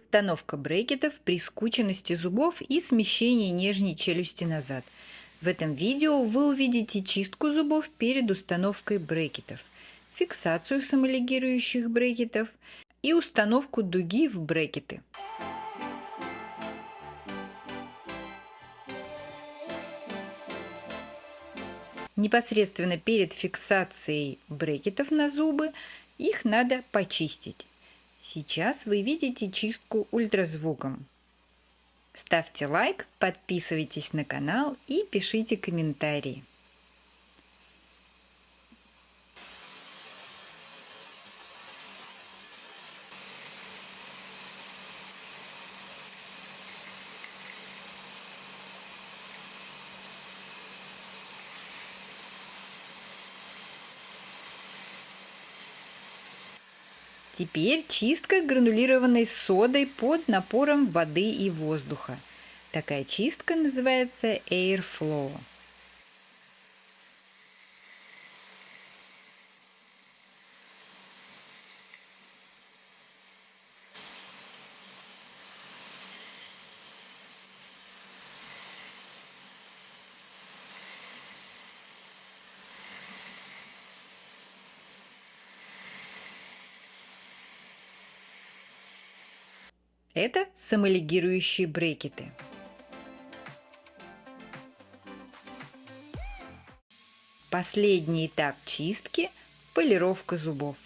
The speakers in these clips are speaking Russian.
Установка брекетов при скученности зубов и смещении нижней челюсти назад. В этом видео вы увидите чистку зубов перед установкой брекетов, фиксацию самолигирующих брекетов и установку дуги в брекеты. Непосредственно перед фиксацией брекетов на зубы их надо почистить. Сейчас вы видите чистку ультразвуком. Ставьте лайк, подписывайтесь на канал и пишите комментарии. Теперь чистка гранулированной содой под напором воды и воздуха. Такая чистка называется Airflow. Это самолигирующие брекеты. Последний этап чистки – полировка зубов.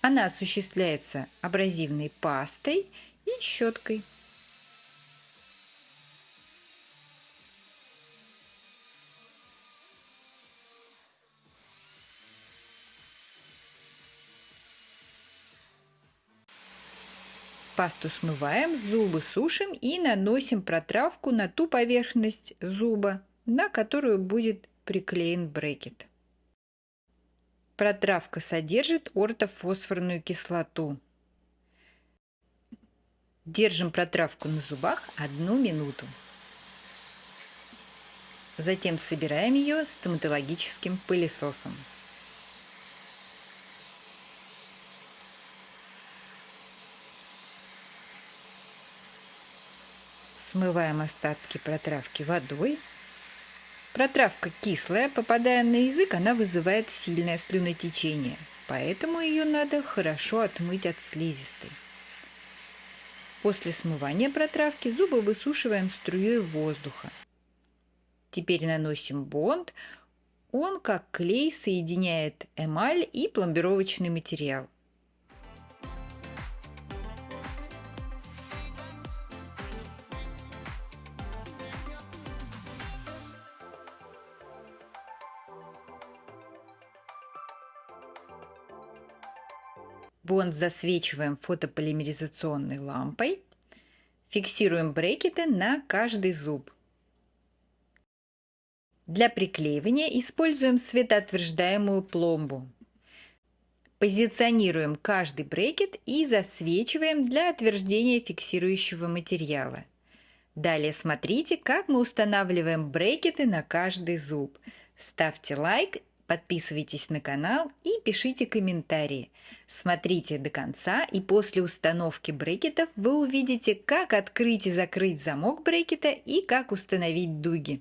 Она осуществляется абразивной пастой и щеткой. Пасту смываем, зубы сушим и наносим протравку на ту поверхность зуба, на которую будет приклеен брекет. Протравка содержит ортофосфорную кислоту. Держим протравку на зубах одну минуту. Затем собираем ее стоматологическим пылесосом. Смываем остатки протравки водой. Протравка кислая, попадая на язык, она вызывает сильное слюнотечение, поэтому ее надо хорошо отмыть от слизистой. После смывания протравки зубы высушиваем струей воздуха. Теперь наносим бонд. Он как клей соединяет эмаль и пломбировочный материал. Бонд засвечиваем фотополимеризационной лампой. Фиксируем брекеты на каждый зуб. Для приклеивания используем светоотверждаемую пломбу. Позиционируем каждый брекет и засвечиваем для отверждения фиксирующего материала. Далее смотрите, как мы устанавливаем брекеты на каждый зуб. Ставьте лайк Подписывайтесь на канал и пишите комментарии. Смотрите до конца и после установки брекетов вы увидите, как открыть и закрыть замок брекета и как установить дуги.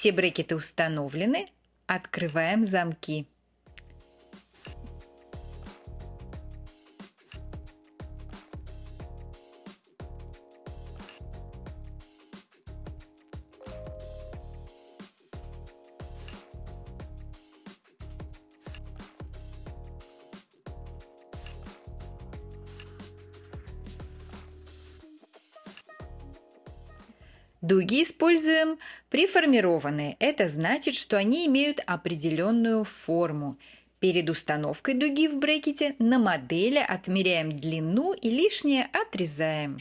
Все брекеты установлены. Открываем замки. Дуги используем приформированные. Это значит, что они имеют определенную форму. Перед установкой дуги в брекете на модели отмеряем длину и лишнее отрезаем.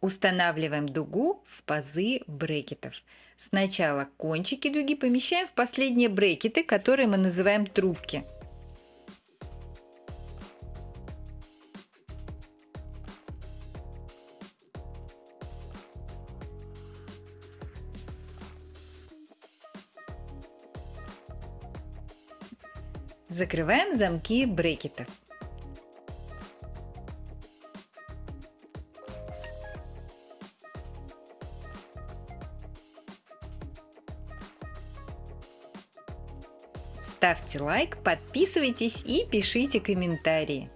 Устанавливаем дугу в пазы брекетов. Сначала кончики дуги помещаем в последние брекеты, которые мы называем трубки. Закрываем замки брекетов. Ставьте лайк, подписывайтесь и пишите комментарии.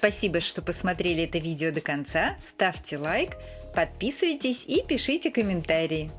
Спасибо, что посмотрели это видео до конца. Ставьте лайк, подписывайтесь и пишите комментарии.